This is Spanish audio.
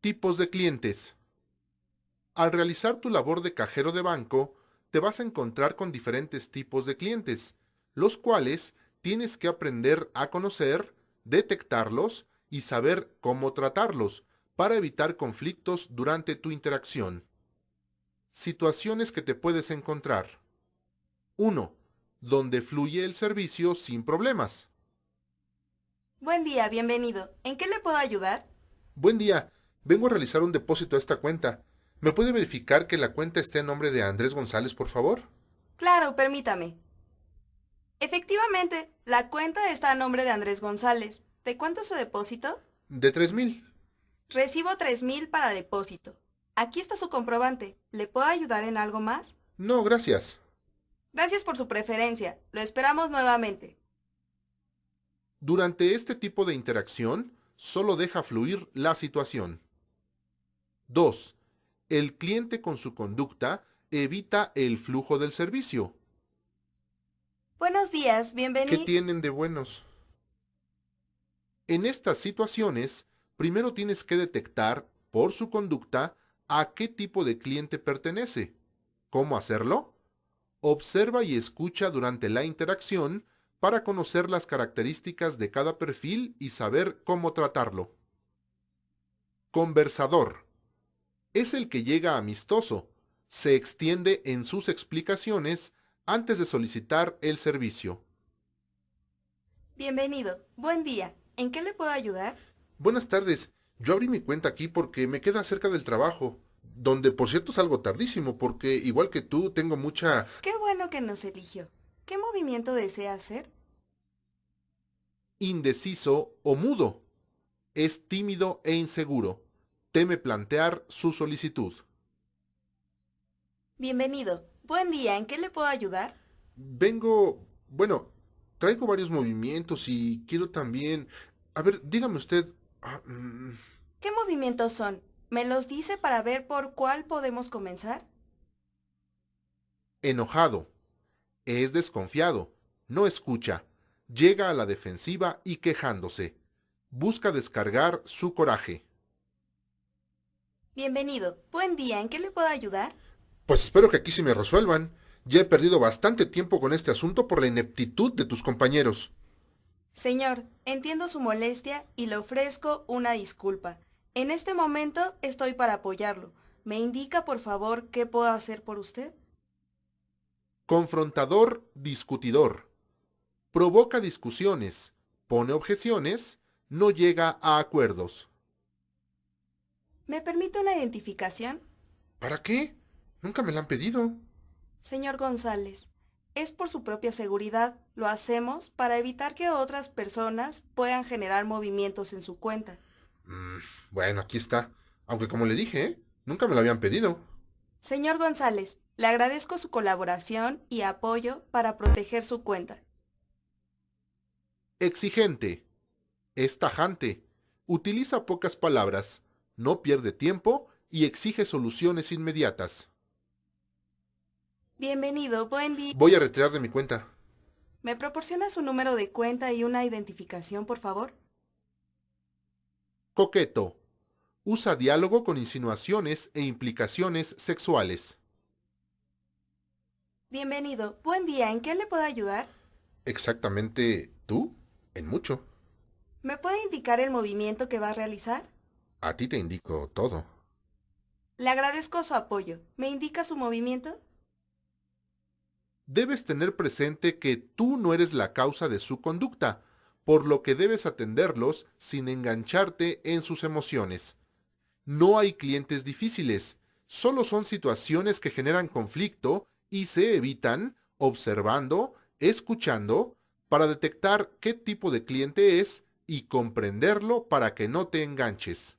Tipos de clientes. Al realizar tu labor de cajero de banco, te vas a encontrar con diferentes tipos de clientes, los cuales tienes que aprender a conocer, detectarlos y saber cómo tratarlos para evitar conflictos durante tu interacción. Situaciones que te puedes encontrar. 1. Donde fluye el servicio sin problemas. Buen día, bienvenido. ¿En qué le puedo ayudar? Buen día, vengo a realizar un depósito a esta cuenta. ¿Me puede verificar que la cuenta esté en nombre de Andrés González, por favor? Claro, permítame. Efectivamente, la cuenta está a nombre de Andrés González. ¿De cuánto es su depósito? De tres mil. Recibo tres mil para depósito. Aquí está su comprobante. ¿Le puedo ayudar en algo más? No, gracias. Gracias por su preferencia. Lo esperamos nuevamente. Durante este tipo de interacción, solo deja fluir la situación. 2. El cliente con su conducta evita el flujo del servicio. Buenos días, ¿Qué bienvenido. tienen de buenos? En estas situaciones, primero tienes que detectar, por su conducta, a qué tipo de cliente pertenece. ¿Cómo hacerlo? Observa y escucha durante la interacción para conocer las características de cada perfil y saber cómo tratarlo. Conversador. Es el que llega amistoso, se extiende en sus explicaciones antes de solicitar el servicio. Bienvenido. Buen día. ¿En qué le puedo ayudar? Buenas tardes. Yo abrí mi cuenta aquí porque me queda cerca del trabajo, donde por cierto salgo tardísimo porque igual que tú tengo mucha... Qué bueno que nos eligió. ¿Qué movimiento desea hacer? indeciso o mudo. Es tímido e inseguro. Teme plantear su solicitud. Bienvenido. Buen día. ¿En qué le puedo ayudar? Vengo... Bueno, traigo varios movimientos y quiero también... A ver, dígame usted... ah, mm, ¿Qué movimientos son? ¿Me los dice para ver por cuál podemos comenzar? enojado. Es desconfiado. No escucha. Llega a la defensiva y quejándose. Busca descargar su coraje. Bienvenido. Buen día. ¿En qué le puedo ayudar? Pues espero que aquí se me resuelvan. Ya he perdido bastante tiempo con este asunto por la ineptitud de tus compañeros. Señor, entiendo su molestia y le ofrezco una disculpa. En este momento estoy para apoyarlo. ¿Me indica, por favor, qué puedo hacer por usted? Confrontador, discutidor. Provoca discusiones, pone objeciones, no llega a acuerdos. ¿Me permite una identificación? ¿Para qué? Nunca me la han pedido. Señor González, es por su propia seguridad. Lo hacemos para evitar que otras personas puedan generar movimientos en su cuenta. Mm, bueno, aquí está. Aunque como le dije, ¿eh? nunca me lo habían pedido. Señor González, le agradezco su colaboración y apoyo para proteger su cuenta. Exigente. Es tajante. Utiliza pocas palabras. No pierde tiempo y exige soluciones inmediatas. Bienvenido, buen día. Voy a retirar de mi cuenta. ¿Me proporciona su número de cuenta y una identificación, por favor? Coqueto. Usa diálogo con insinuaciones e implicaciones sexuales. Bienvenido, buen día. ¿En qué le puedo ayudar? Exactamente tú, en mucho. ¿Me puede indicar el movimiento que va a realizar? A ti te indico todo. Le agradezco su apoyo. ¿Me indica su movimiento? Debes tener presente que tú no eres la causa de su conducta, por lo que debes atenderlos sin engancharte en sus emociones. No hay clientes difíciles, solo son situaciones que generan conflicto y se evitan observando, escuchando, para detectar qué tipo de cliente es y comprenderlo para que no te enganches.